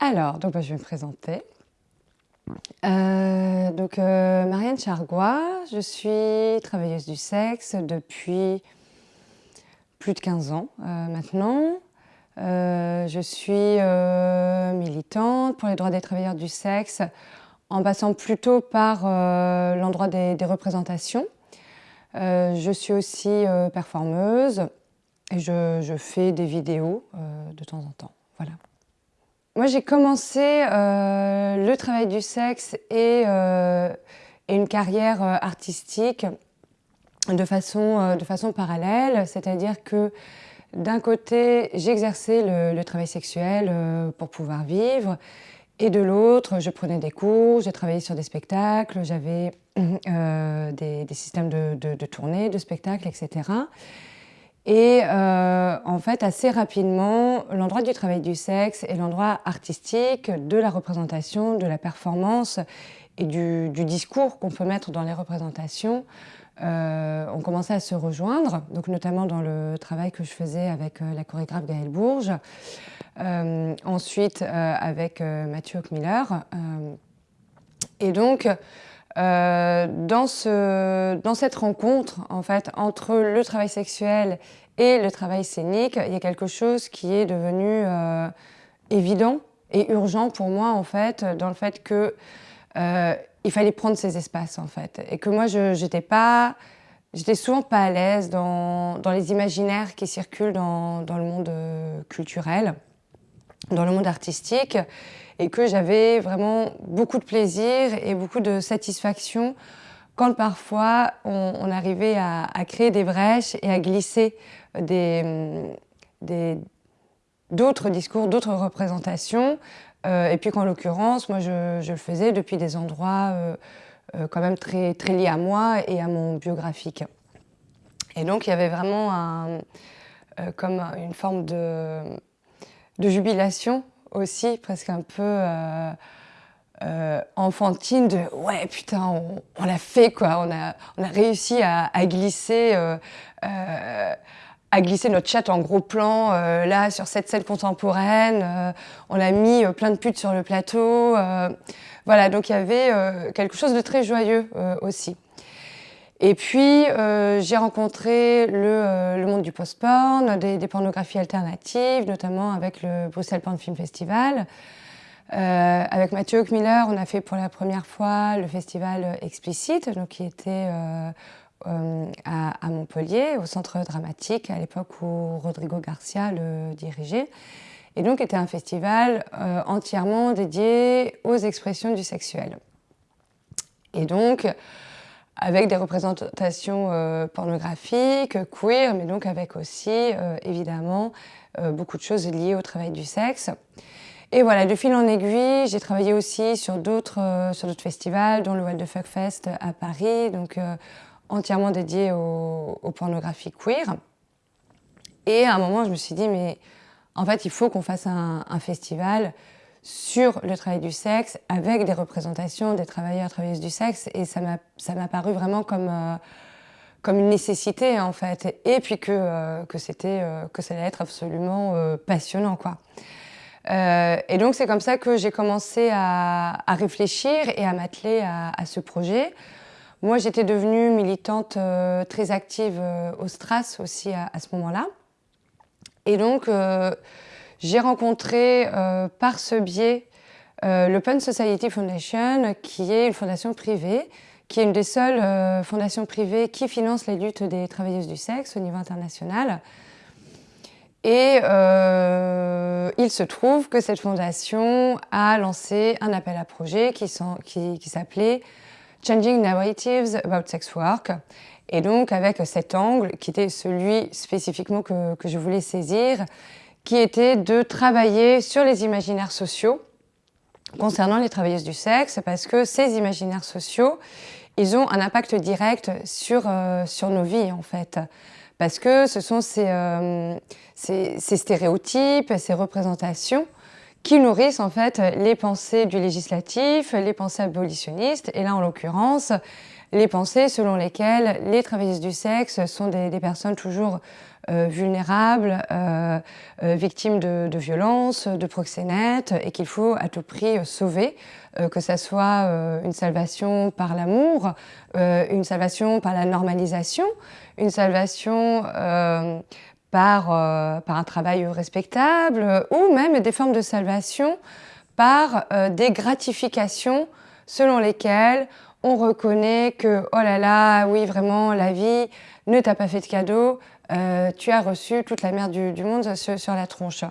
Alors, donc, bah, je vais me présenter. Euh, donc, euh, Marianne Chargois, je suis travailleuse du sexe depuis plus de 15 ans euh, maintenant. je suis militante pour les droits des travailleurs du sexe en passant plutôt par l'endroit des, représentations. je suis aussi performeuse et je, je, fais des vidéos de temps en temps. Voilà. Moi, j'ai commencé euh, le travail du sexe et, euh, une carrière euh, artistique de façon, de façon parallèle, c'est-à-dire que d'un côté, j'exerçais le, travail sexuel pour pouvoir vivre, et de l'autre, je prenais des cours, j'ai travaillé sur des spectacles, j'avais des, systèmes de, de, de tournée, de spectacles, etc. Et euh, en fait, assez rapidement, l'endroit du travail du sexe et l'endroit artistique de la représentation, de la performance et du, discours qu'on peut mettre dans les représentations euh, ont commencé à se rejoindre, donc notamment dans le travail que je faisais avec euh, la chorégraphe Gaëlle Bourges, ensuite avec Mathieu Hockmiller. et donc, euh, dans, ce, dans, cette rencontre, en fait, entre le travail sexuel et le travail scénique, il y a quelque chose qui est devenu euh, évident et urgent pour moi, en fait, dans le fait que euh, il fallait prendre ces espaces, en fait. Et que moi, je n'étais pas... J'étais souvent pas à l'aise dans, les imaginaires qui circulent dans, dans le monde culturel, dans le monde artistique et que j'avais vraiment beaucoup de plaisir et beaucoup de satisfaction quand parfois on, arrivait à, créer des brèches et à glisser d'autres discours, d'autres représentations. Euh, et puis qu'en l'occurrence, moi je, le faisais depuis des endroits euh, euh, quand même très, très liés à moi et à mon biographique. Et donc il y avait vraiment un, comme une forme de, de jubilation aussi, presque un peu euh, euh, enfantine de « ouais, putain, on, l'a fait, quoi, on a, on a réussi à, glisser... Euh, à glisser notre chat en gros plan, là, sur cette scène contemporaine. on a mis plein de putes sur le plateau. voilà, donc il y avait quelque chose de très joyeux aussi. Et puis, euh, j'ai rencontré le, euh, le, monde du post-porn, des, pornographies alternatives, notamment avec le Bruxelles Porn Film Festival. Euh, avec Mathieu Miller, on a fait pour la première fois le festival Explicite, donc qui était à, à, Montpellier, au centre dramatique, à l'époque où Rodrigo Garcia le dirigeait. Et donc, était un festival entièrement dédié aux expressions du sexuel. Et donc, avec des représentations euh, pornographiques, queer, mais donc avec aussi, euh, évidemment, euh, beaucoup de choses liées au travail du sexe. Et voilà, de fil en aiguille, j'ai travaillé aussi sur d'autres festivals, dont le Wild the Fuck Fest à Paris, donc entièrement dédié aux au pornographies queer. Et à un moment, je me suis dit, mais en fait, il faut qu'on fasse un, un festival sur le travail du sexe avec des représentations des travailleurs et travailleuses du sexe et ça m'a paru vraiment comme, euh, comme une nécessité en fait et puis que, euh, que c'était euh, que ça allait être absolument passionnant quoi. et donc c'est comme ça que j'ai commencé à, à, réfléchir et à m'atteler à, à, ce projet. Moi j'étais devenue militante très active au STRAS aussi à, à ce moment-là et donc j'ai rencontré euh, par ce biais euh, l'Open Society Foundation, qui est une fondation privée, qui est une des seules euh, fondations privées qui finance les luttes des travailleuses du sexe au niveau international. Et il se trouve que cette fondation a lancé un appel à projet qui, s'appelait Changing Narratives About Sex Work. Et donc avec cet angle, qui était celui spécifiquement que, que je voulais saisir, qui était de travailler sur les imaginaires sociaux concernant les travailleuses du sexe, parce que ces imaginaires sociaux, ils ont un impact direct sur, euh, sur nos vies, en fait. Parce que ce sont euh, ces, ces, stéréotypes, ces représentations qui nourrissent en fait les pensées du législatif, les pensées abolitionnistes, et là en l'occurrence les pensées selon lesquelles les travailleuses du sexe sont des, personnes toujours vulnérables, victimes de, de violences, de proxénètes, et qu'il faut à tout prix sauver, que ce soit une salvation par l'amour, une salvation par la normalisation, une salvation par, par un travail respectable, ou même des formes de salvation par des gratifications selon lesquelles on reconnaît que, oh là là, oui, vraiment, la vie ne t'a pas fait de cadeau, euh, tu as reçu toute la merde du, monde sur, la tronche.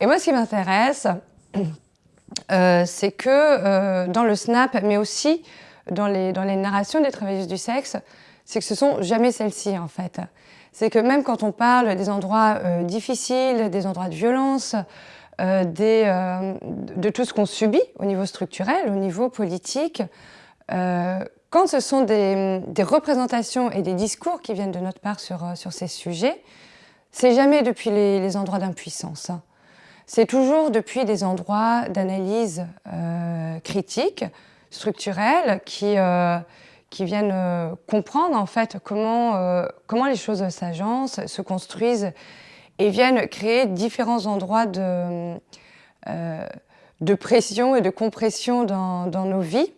Et moi, ce qui m'intéresse, euh, c'est que euh, dans le snap, mais aussi dans les, dans les narrations des travailleuses du sexe, c'est que ce sont jamais celles-ci, en fait. C'est que même quand on parle des endroits difficiles, des endroits de violence, de tout ce qu'on subit au niveau structurel, au niveau politique, quand ce sont des, représentations et des discours qui viennent de notre part sur, euh, ces sujets, c'est jamais depuis les, endroits d'impuissance. C'est toujours depuis des endroits d'analyse euh, critique, structurelle, qui, qui viennent comprendre en fait comment, les choses s'agencent, se construisent et viennent créer différents endroits de, pression et de compression dans nos vies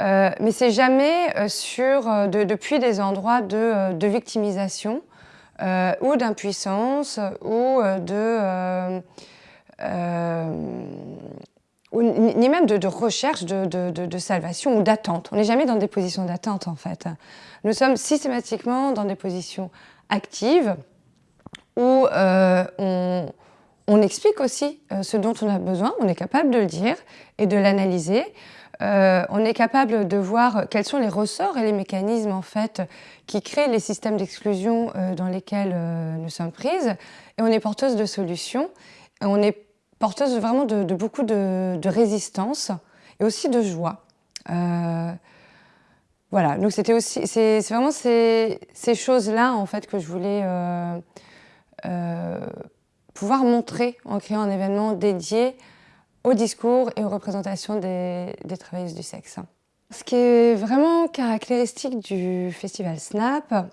euh, mais c'est jamais euh, sur, euh, depuis des endroits de, victimisation ou d'impuissance ou de... ni même de, recherche de, salvation ou d'attente. On n'est jamais dans des positions d'attente en fait. Nous sommes systématiquement dans des positions actives où on, explique aussi ce dont on a besoin, on est capable de le dire et de l'analyser. Euh, on est capable de voir quels sont les ressorts et les mécanismes en fait qui créent les systèmes d'exclusion euh, dans lesquels euh, nous sommes prises. Et on est porteuse de solutions. On est porteuse vraiment de, beaucoup de, résistance et aussi de joie. voilà, donc c'était aussi, c'est vraiment ces, ces choses-là en fait que je voulais pouvoir montrer en créant un événement dédié au discours et aux représentations des, travailleuses du sexe. Ce qui est vraiment caractéristique du festival Snap,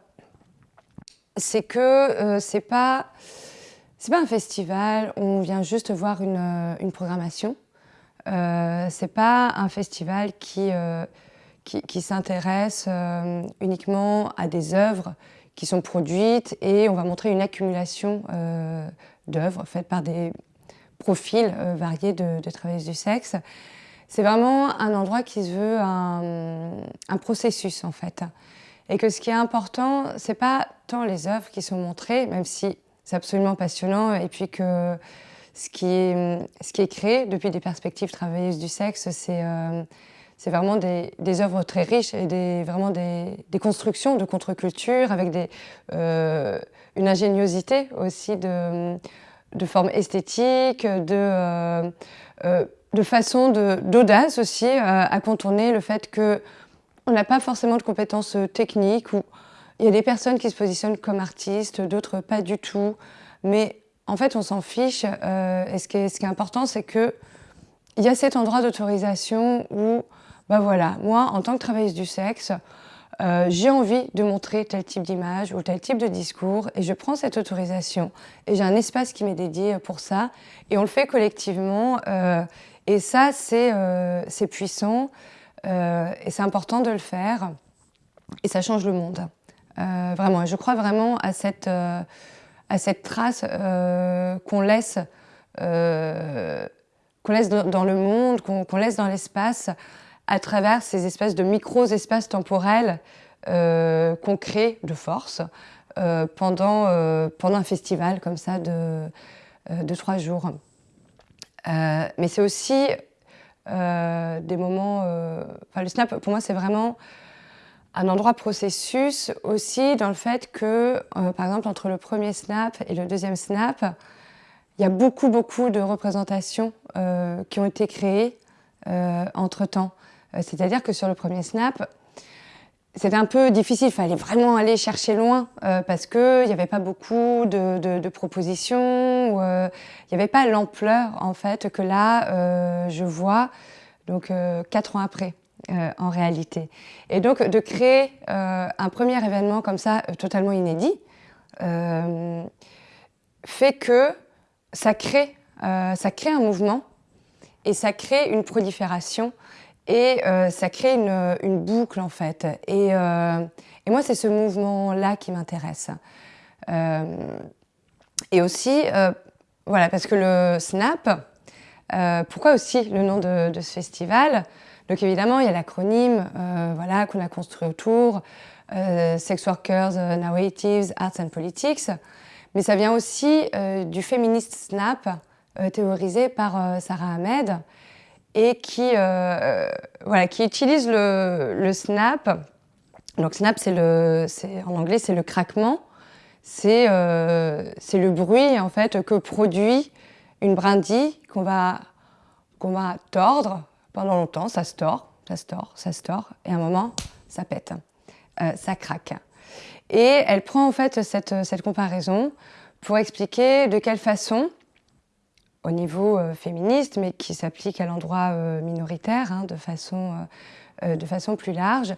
c'est que euh, c'est pas pas un festival où on vient juste voir une, euh, programmation. Euh, c'est pas un festival qui, euh, qui, s'intéresse uniquement à des œuvres qui sont produites et on va montrer une accumulation d'œuvres faites par des profils euh, variés de, travailleuses du sexe. C'est vraiment un endroit qui se veut un, processus en fait. Et que ce qui est important, c'est pas tant les œuvres qui sont montrées, même si c'est absolument passionnant, et puis que ce qui est, créé depuis des perspectives travailleuses du sexe, c'est euh, vraiment des, œuvres très riches et vraiment des, constructions de contre-culture avec euh, une ingéniosité aussi de, de forme esthétique, de, euh, euh, de façon d'audace aussi euh, à contourner le fait qu'on n'a pas forcément de compétences techniques ou il y a des personnes qui se positionnent comme artistes, d'autres pas du tout. Mais en fait, on s'en fiche. et ce qui est, ce qui est important, c'est qu'il y a cet endroit d'autorisation où, bah voilà, moi, en tant que travailleuse du sexe, euh, j'ai envie de montrer tel type d'image ou tel type de discours et je prends cette autorisation et j'ai un espace qui m'est dédié pour ça et on le fait collectivement euh, et ça c'est euh, puissant et c'est important de le faire et ça change le monde. vraiment, je crois vraiment à cette, à cette trace qu'on laisse, qu'on laisse dans, le monde, qu'on laisse dans l'espace à travers ces espèces de micro-espaces temporels euh, qu'on crée de force euh, pendant, euh, pendant un festival comme ça de, de trois jours. mais c'est aussi des moments... Le snap, pour moi, c'est vraiment un endroit processus aussi dans le fait que, par exemple, entre le premier snap et le deuxième snap, il y a beaucoup, beaucoup de représentations qui ont été créées entre-temps. Euh, c'est-à-dire que sur le premier snap, c'était un peu difficile, il fallait vraiment aller chercher loin euh, parce qu'il n'y avait pas beaucoup de, propositions, euh, il n'y avait pas l'ampleur en fait que là je vois donc quatre ans après. en réalité. Et donc de créer un premier événement comme ça, totalement inédit, fait que ça crée, ça crée un mouvement et ça crée une prolifération et ça crée une, boucle en fait. Et, et moi, c'est ce mouvement-là qui m'intéresse. et aussi, voilà, parce que le SNAP, euh, pourquoi aussi le nom de, ce festival? Donc évidemment, il y a l'acronyme euh, voilà, qu'on a construit autour, euh, Sex Workers, Narratives, Arts and Politics, mais ça vient aussi du féministe SNAP, théorisé par Sarah Ahmed, et qui, voilà, qui utilise le, le SNAP. Donc SNAP, le, en anglais, c'est le craquement, c'est le bruit en fait que produit une brindille qu'on va, qu'on va tordre pendant longtemps, ça se tord, ça se tord, ça se tord, et à un moment, ça pète, euh, ça craque. Et elle prend en fait cette, cette comparaison pour expliquer de quelle façon, au niveau euh, féministe, mais qui s'applique à l'endroit euh, minoritaire hein, de, façon, de façon plus large,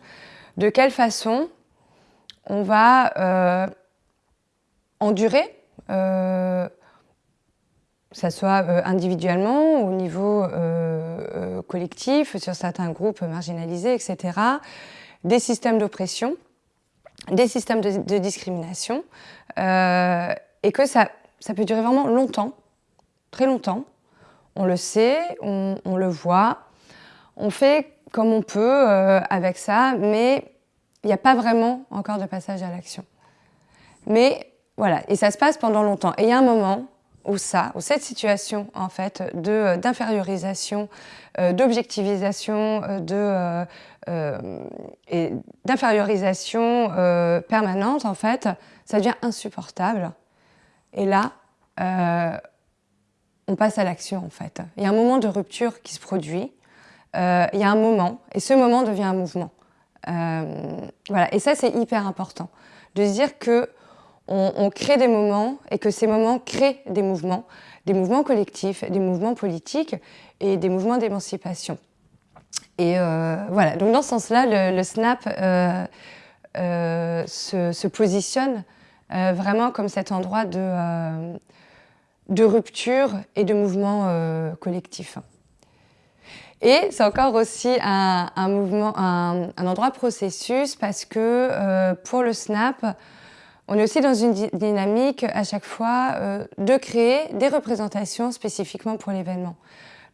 de quelle façon on va endurer que ce soit euh, individuellement, au niveau euh, euh, collectif, sur certains groupes marginalisés, etc., des systèmes d'oppression, des systèmes de, discrimination, et que ça, ça peut durer vraiment longtemps, très longtemps. On le sait, on, le voit, on fait comme on peut avec ça, mais il n'y a pas vraiment encore de passage à l'action. Mais voilà, et ça se passe pendant longtemps. Et il y a un moment ou ça, ou cette situation en fait euh, d'infériorisation, euh, d'objectivisation, euh, et d'infériorisation permanente en fait, ça devient insupportable. Et là, on passe à l'action en fait. Il y a un moment de rupture qui se produit. il y a un moment, et ce moment devient un mouvement. voilà, et ça c'est hyper important de se dire que on, crée des moments et que ces moments créent des mouvements, des mouvements collectifs, des mouvements politiques et des mouvements d'émancipation. Et euh, voilà, donc dans ce sens-là, le, SNAP euh, euh, se, positionne vraiment comme cet endroit de, de rupture et de mouvement collectif. Et c'est encore aussi un, mouvement, un, endroit processus parce que pour le SNAP, on est aussi dans une dynamique à chaque fois euh, de créer des représentations spécifiquement pour l'événement.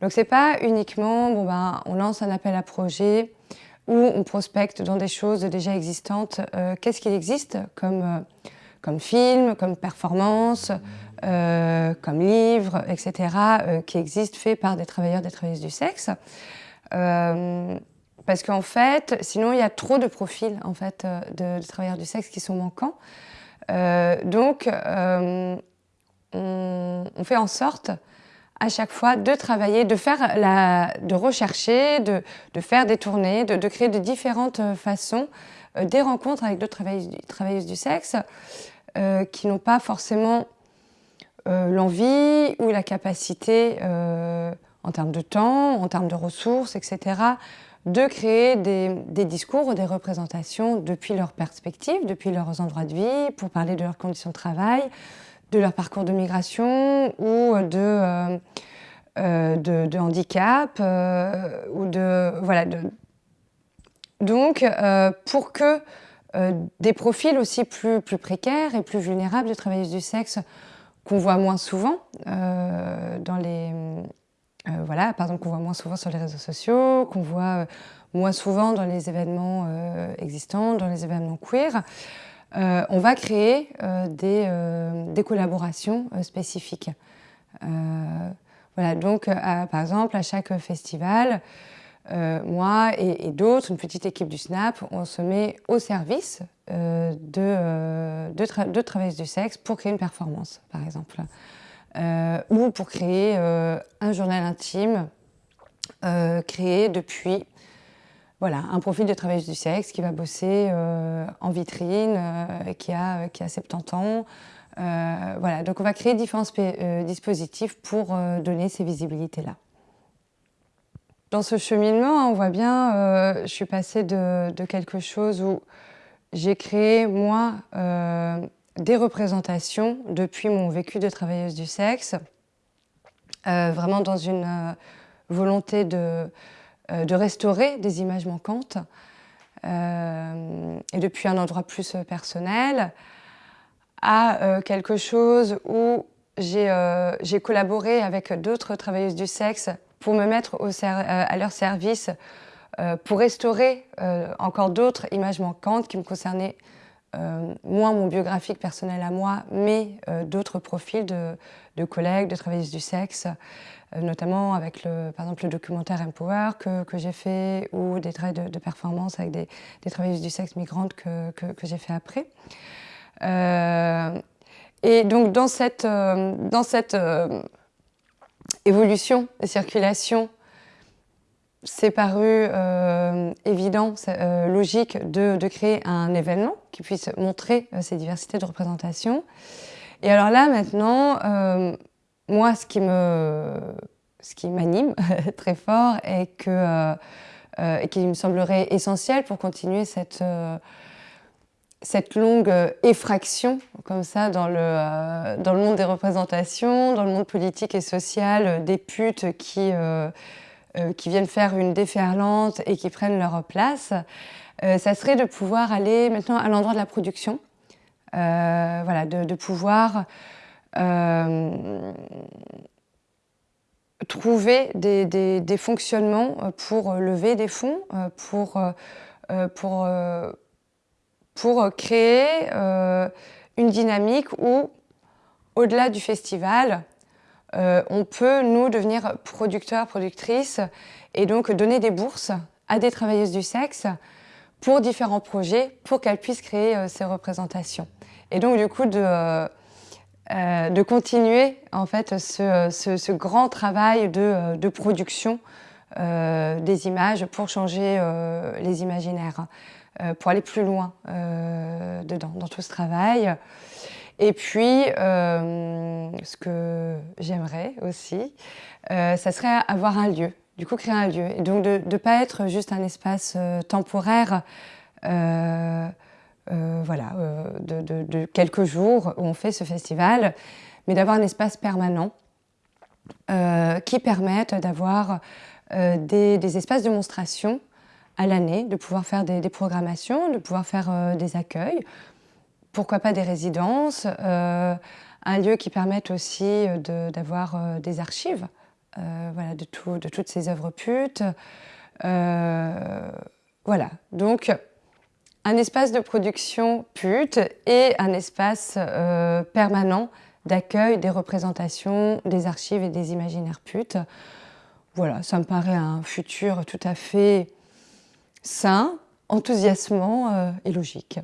Donc c'est pas uniquement, bon ben, on lance un appel à projet ou on prospecte dans des choses déjà existantes. Euh, qu'est-ce qu'il existe comme, euh, comme film, comme performance, comme livre, etc., qui existe fait par des travailleurs, des travailleuses du sexe parce qu'en fait, sinon il y a trop de profils en fait, de travailleurs du sexe qui sont manquants. Euh, donc, euh, on, fait en sorte à chaque fois de travailler, de faire la, de rechercher, de, faire des tournées, de, créer de différentes façons euh, des rencontres avec d'autres travailleuses, du sexe qui n'ont pas forcément l'envie ou la capacité en termes de temps, en termes de ressources, etc., de créer des, discours ou des représentations depuis leur perspective, depuis leurs endroits de vie, pour parler de leurs conditions de travail, de leur parcours de migration ou de, euh, euh, de, handicap euh, ou de voilà. Donc, pour que des profils aussi plus, plus précaires et plus vulnérables de travailleuses du sexe qu'on voit moins souvent dans les euh, voilà, par exemple, qu'on voit moins souvent sur les réseaux sociaux, qu'on voit euh, moins souvent dans les événements euh, existants, dans les événements queer. on va créer des, collaborations spécifiques. voilà, donc, par exemple, à chaque festival, moi et, d'autres, une petite équipe du SNAP, on se met au service de, de, travailleuses du sexe pour créer une performance, par exemple. Euh, ou pour créer euh, un journal intime euh, créé depuis voilà, un profil de travailleuse du sexe qui va bosser en vitrine, qui, a, qui a 70 ans. voilà, donc on va créer différents dispositifs pour donner ces visibilités-là. Dans ce cheminement, on voit bien, euh, je suis passée de, quelque chose où j'ai créé, moi, euh, des représentations depuis mon vécu de travailleuse du sexe, euh, vraiment dans une volonté de, restaurer des images manquantes, et depuis un endroit plus personnel, à quelque chose où j'ai collaboré avec d'autres travailleuses du sexe pour me mettre euh, à leur service euh, pour restaurer euh, encore d'autres images manquantes qui me concernaient moins mon biographique personnel à moi, mais d'autres profils de, collègues, de travailleuses du sexe, notamment avec le, par exemple le documentaire Empower que, que j'ai fait ou des traits de, performance avec des, travailleuses du sexe migrantes que, que, que j'ai fait après. et donc dans cette, dans cette évolution circulation, c'est paru euh, évident, euh, logique de, créer un événement qui puisse montrer euh, ces diversités de représentation. Et alors là, maintenant, moi, ce qui me, ce qui m'anime très fort et, que, et qui me semblerait essentiel pour continuer cette cette longue euh, effraction, comme ça, dans le, euh, dans le monde des représentations, dans le monde politique et social, euh, des putes qui, qui viennent faire une déferlante et qui prennent leur place, ça serait de pouvoir aller maintenant à l'endroit de la production, voilà, de, pouvoir trouver des, des, des, fonctionnements pour lever des fonds, pour, pour pour créer euh, une dynamique où, au-delà du festival, euh, on peut, nous, devenir producteurs, productrices, et donc donner des bourses à des travailleuses du sexe pour différents projets, pour qu'elles puissent créer euh, ces représentations. Et donc, du coup, de, continuer, en fait, ce, grand travail de production des images pour changer les imaginaires. Euh, pour aller plus loin euh, dedans, dans tout ce travail. Et puis, euh, ce que j'aimerais aussi, ça serait avoir un lieu, du coup créer un lieu. Et donc de ne pas être juste un espace temporaire, voilà, de, quelques jours où on fait ce festival, mais d'avoir un espace permanent qui permette d'avoir des, des, espaces de monstration à l'année, de pouvoir faire des, programmations, de pouvoir faire euh, des accueils, pourquoi pas des résidences, euh, un lieu qui permette aussi euh, d'avoir des archives voilà, de, tout, de toutes ces œuvres putes. voilà, donc un espace de production pute et un espace permanent d'accueil des représentations, des archives et des imaginaires putes. Voilà, ça me paraît un futur tout à fait sain, enthousiasmant euh, et logique.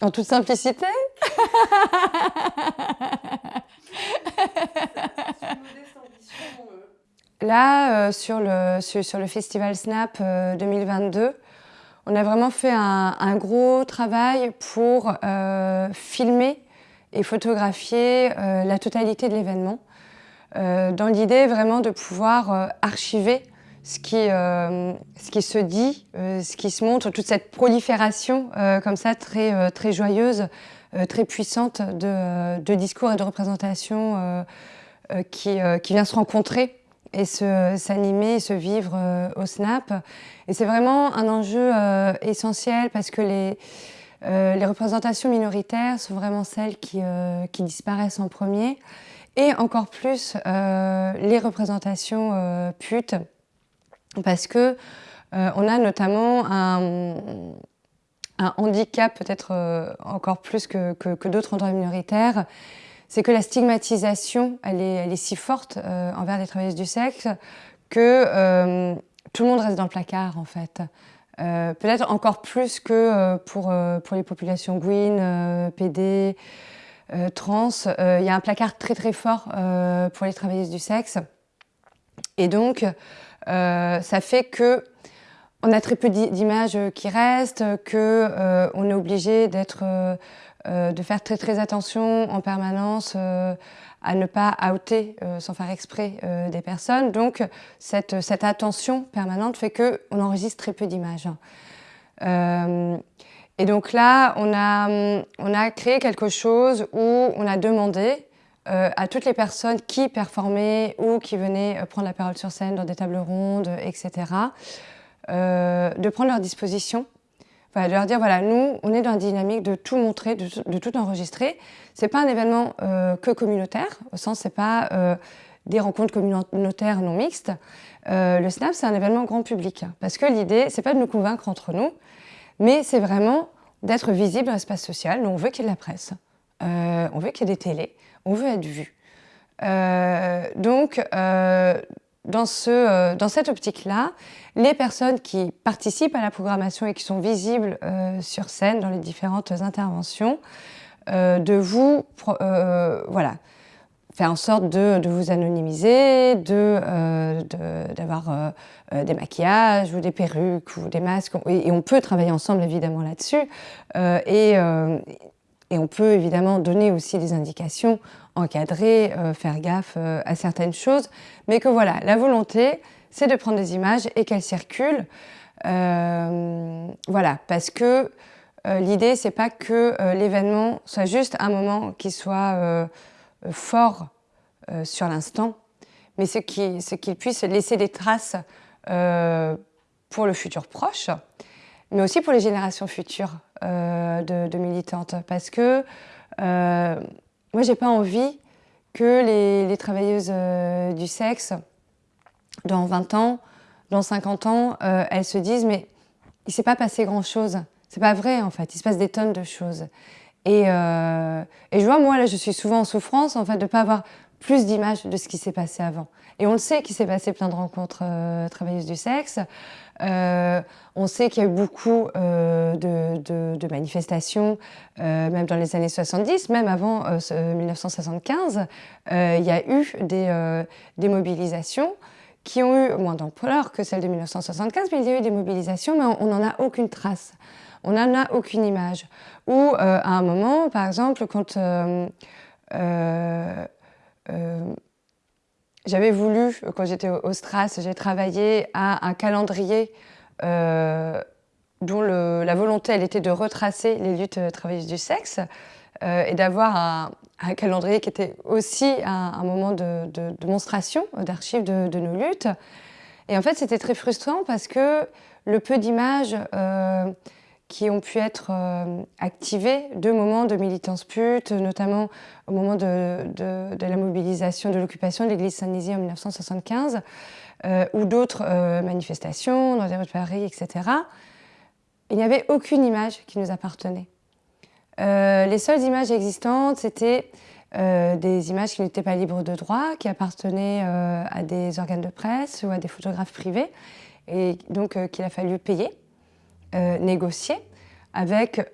En toute simplicité Là, euh, sur, le, festival Snap 2022, euh, on a vraiment fait un, gros travail pour filmer et photographier la totalité de l'événement. Euh, dans l'idée vraiment de pouvoir euh, archiver ce qui, euh, ce qui se dit, ce qui se montre, toute cette prolifération comme ça très, très joyeuse, très puissante de, discours et de représentations qui, vient se rencontrer et s'animer et se vivre au Snap. Et c'est vraiment un enjeu essentiel parce que les, représentations minoritaires sont vraiment celles qui disparaissent en premier et encore plus euh, les représentations euh, putes, parce que euh, on a notamment un, handicap peut-être encore plus que, d'autres endroits minoritaires, c'est que la stigmatisation, elle est, elle est si forte envers les travailleuses du sexe que tout le monde reste dans le placard en fait. peut-être encore plus que pour, pour les populations Gwyn, PD, euh, trans, euh, il y a un placard très très fort euh, pour les travailleuses du sexe. Et donc, ça fait que on a très peu d'images qui restent, qu'on est obligé d'être de faire très très attention en permanence à ne pas outer sans faire exprès des personnes. Donc cette, cette attention permanente fait qu'on enregistre très peu d'images. Et donc là, on a, on a créé quelque chose où on a demandé euh, à toutes les personnes qui performaient ou qui venaient euh, prendre la parole sur scène dans des tables rondes, etc., euh, de prendre leur disposition, de leur dire, voilà, nous, on est dans la dynamique de tout montrer, de, tout enregistrer. Ce n'est pas un événement que communautaire, au sens, ce n'est pas des rencontres communautaires non mixtes. le SNAP, c'est un événement grand public, parce que l'idée, ce n'est pas de nous convaincre entre nous, mais c'est vraiment d'être visible dans l'espace social. On veut qu'il y ait de la presse, on veut qu'il y ait des télés, on veut être vu. Euh, donc, euh, dans, ce, euh, dans, cette optique-là, les personnes qui participent à la programmation et qui sont visibles sur scène dans les différentes interventions, de vous, voilà, faire en sorte de, vous anonymiser, d'avoir de, des maquillages ou des perruques ou des masques. Et, on peut travailler ensemble évidemment là-dessus. et, et on peut évidemment donner aussi des indications, encadrer, euh, faire gaffe euh, à certaines choses, mais que voilà, la volonté, c'est de prendre des images et qu'elles circulent. Euh, voilà, parce que l'idée, c'est pas que l'événement soit juste un moment qui soit fort sur l'instant, mais ce qu'il puisse laisser des traces pour le futur proche, mais aussi pour les générations futures. Euh, de, militantes parce que euh, moi, j'ai pas envie que les, travailleuses euh, du sexe, dans 20 ans, dans 50 ans, elles se disent mais il s'est pas passé grand-chose. C'est pas vrai en fait, il se passe des tonnes de choses. Et, et, je vois, moi, là, je suis souvent en souffrance, en fait, de ne pas avoir plus d'images de ce qui s'est passé avant. Et on le sait qu'il s'est passé plein de rencontres travailleuses du sexe. Euh, on sait qu'il y a eu beaucoup euh, de, manifestations, euh, même dans les années 70, même avant 1975, il y a eu des, mobilisations qui ont eu moins d'ampleur que celles de 1975, mais il y a eu des mobilisations, mais on n'en a aucune trace. On n'en a aucune image. Ou à un moment, par exemple, quand j'avais voulu, quand j'étais au Stras, j'ai travaillé à un calendrier euh, dont la volonté elle était de retracer les luttes travailleuses du sexe euh, et d'avoir un, calendrier qui était aussi un, moment de, de démonstration d'archives de, nos luttes. Et en fait, c'était très frustrant parce que le peu d'images euh, qui ont pu être euh, activés de moments de militance pute, notamment au moment de, la mobilisation de l'occupation de l'église Saint-Nizier en 1975, euh, ou d'autres euh, manifestations dans les rues de Paris, etc. Il n'y avait aucune image qui nous appartenait. les seules images existantes, c'était des images qui n'étaient pas libres de droit, qui appartenaient à des organes de presse ou à des photographes privés, et donc qu'il a fallu payer. Euh, négocier avec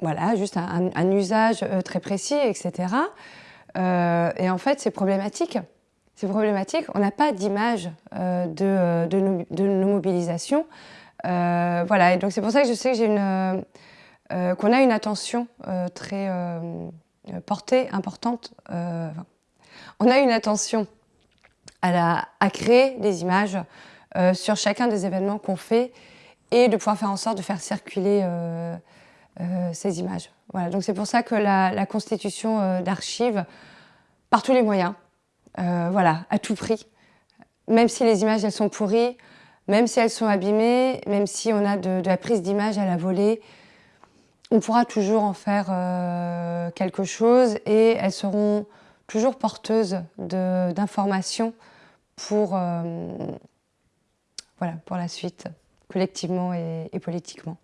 voilà, juste un, usage euh, très précis, etc. Euh, et en fait, c'est problématique. C'est problématique. On n'a pas d'image de, de, nos, mobilisations. voilà, donc c'est pour ça que je sais qu'on a une attention très portée, importante. on a une attention à, à créer des images sur chacun des événements qu'on fait et de pouvoir faire en sorte de faire circuler euh, euh, ces images. Voilà, donc c'est pour ça que la, constitution euh, d'archives, par tous les moyens, voilà, à tout prix, même si les images elles sont pourries, même si elles sont abîmées, même si on a de, la prise d'image à la volée, on pourra toujours en faire quelque chose et elles seront toujours porteuses d'informations pour, voilà, pour la suite collectivement et, politiquement.